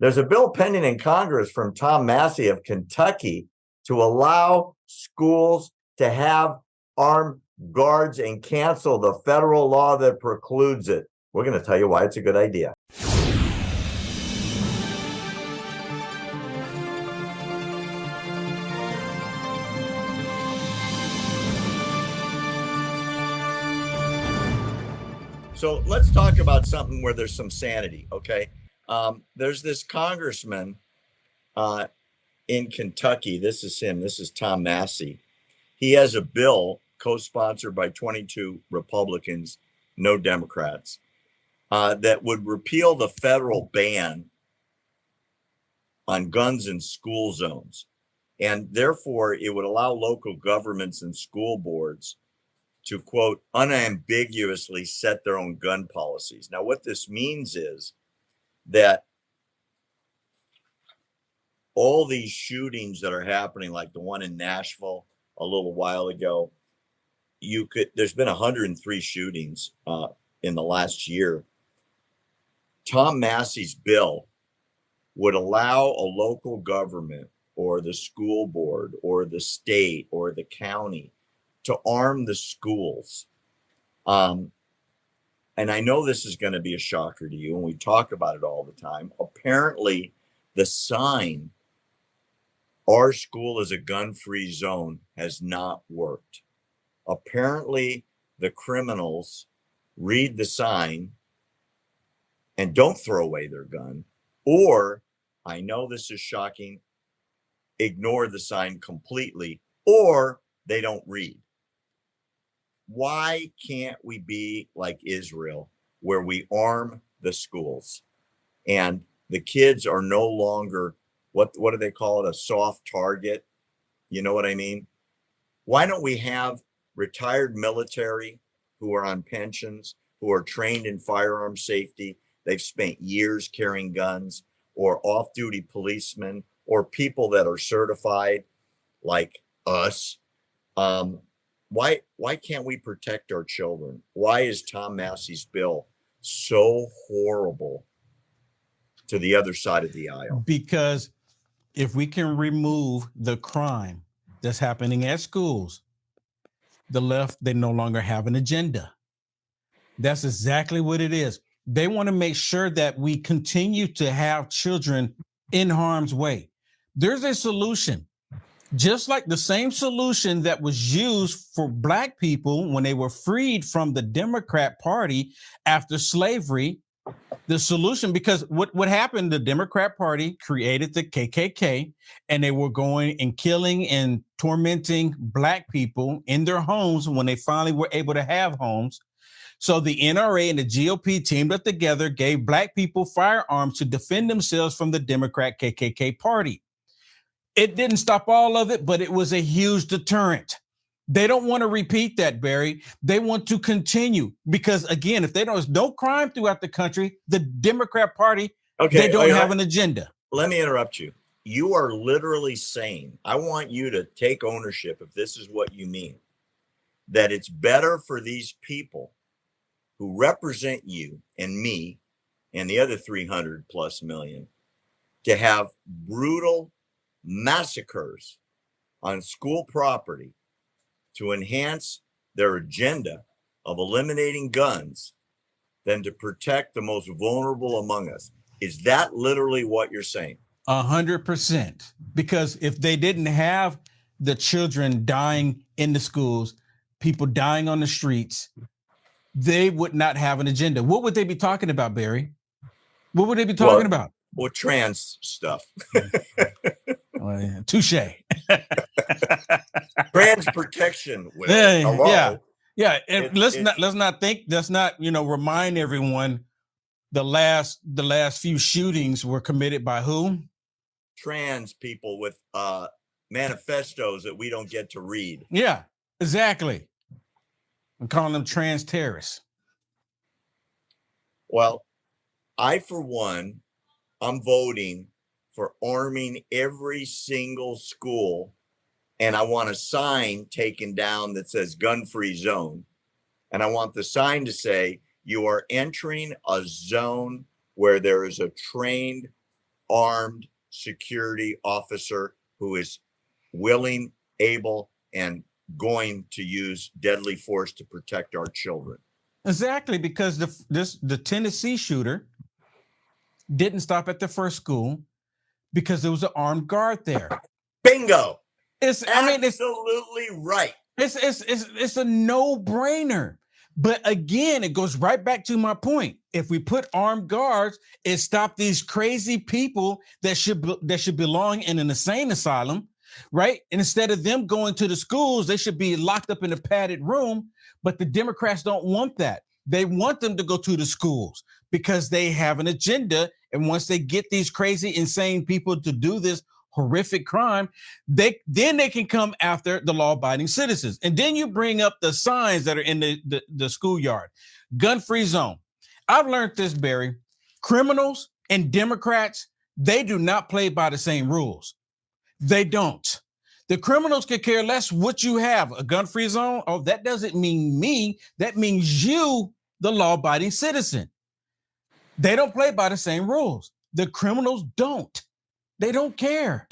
There's a bill pending in Congress from Tom Massie of Kentucky to allow schools to have armed guards and cancel the federal law that precludes it. We're going to tell you why it's a good idea. So let's talk about something where there's some sanity, okay? Um, there's this congressman uh, in Kentucky. This is him. This is Tom Massie. He has a bill co-sponsored by 22 Republicans, no Democrats, uh, that would repeal the federal ban on guns in school zones. And therefore, it would allow local governments and school boards to quote unambiguously set their own gun policies. Now, what this means is that all these shootings that are happening, like the one in Nashville a little while ago, you could there's been 103 shootings uh, in the last year. Tom Massie's bill would allow a local government or the school board or the state or the county to arm the schools. Um, and I know this is going to be a shocker to you, and we talk about it all the time. Apparently, the sign, our school is a gun free zone, has not worked. Apparently, the criminals read the sign and don't throw away their gun, or I know this is shocking, ignore the sign completely, or they don't read why can't we be like Israel, where we arm the schools and the kids are no longer what what do they call it a soft target? You know what I mean? Why don't we have retired military who are on pensions, who are trained in firearm safety? They've spent years carrying guns, or off duty policemen, or people that are certified like us um, why why can't we protect our children? Why is Tom Massie's bill so horrible to the other side of the aisle? Because if we can remove the crime that's happening at schools, the left they no longer have an agenda. That's exactly what it is. They want to make sure that we continue to have children in harm's way. There's a solution just like the same solution that was used for black people when they were freed from the Democrat Party after slavery. The solution, because what, what happened, the Democrat Party created the KKK and they were going and killing and tormenting black people in their homes when they finally were able to have homes. So the NRA and the GOP teamed up together, gave black people firearms to defend themselves from the Democrat KKK party. It didn't stop all of it, but it was a huge deterrent. They don't want to repeat that, Barry. They want to continue because, again, if they don't, there's no crime throughout the country, the Democrat Party, okay, they don't oh, have an agenda. Let me interrupt you. You are literally saying, I want you to take ownership if this is what you mean, that it's better for these people who represent you and me and the other 300 plus million to have brutal massacres on school property to enhance their agenda of eliminating guns than to protect the most vulnerable among us. Is that literally what you're saying? A hundred percent. Because if they didn't have the children dying in the schools, people dying on the streets, they would not have an agenda. What would they be talking about, Barry? What would they be talking well, about? Well, trans stuff. Well, touche. Trans protection. yeah, yeah, yeah. It, let's not let's not think. Let's not you know remind everyone the last the last few shootings were committed by who? Trans people with uh manifestos that we don't get to read. Yeah, exactly. I'm calling them trans terrorists. Well, I for one, I'm voting for arming every single school. And I want a sign taken down that says gun free zone. And I want the sign to say, you are entering a zone where there is a trained armed security officer who is willing, able, and going to use deadly force to protect our children. Exactly, because the this the Tennessee shooter didn't stop at the first school because there was an armed guard there. Bingo. It's I mean it's Absolutely right. it's it's it's, it's a no-brainer. But again, it goes right back to my point. If we put armed guards, it stop these crazy people that should be, that should belong in an insane asylum, right? And instead of them going to the schools, they should be locked up in a padded room. But the Democrats don't want that. They want them to go to the schools because they have an agenda. And once they get these crazy, insane people to do this horrific crime, they then they can come after the law-abiding citizens. And then you bring up the signs that are in the, the, the schoolyard. Gun-free zone. I've learned this, Barry. Criminals and Democrats, they do not play by the same rules. They don't. The criminals could care less what you have. A gun-free zone. Oh, that doesn't mean me. That means you, the law-abiding citizen. They don't play by the same rules. The criminals don't. They don't care.